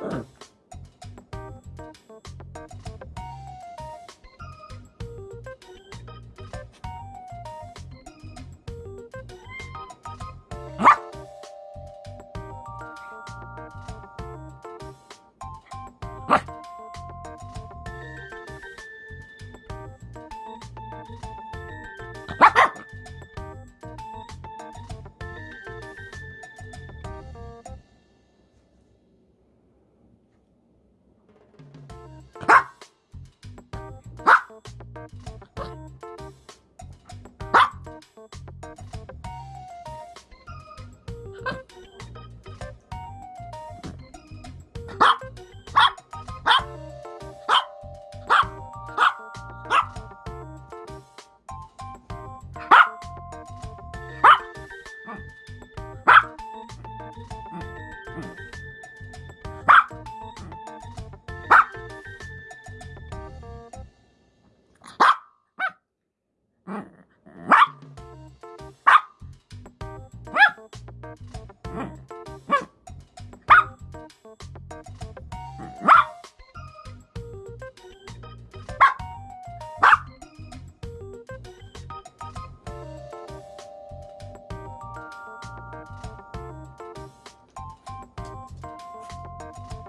Hum. Mm-hmm.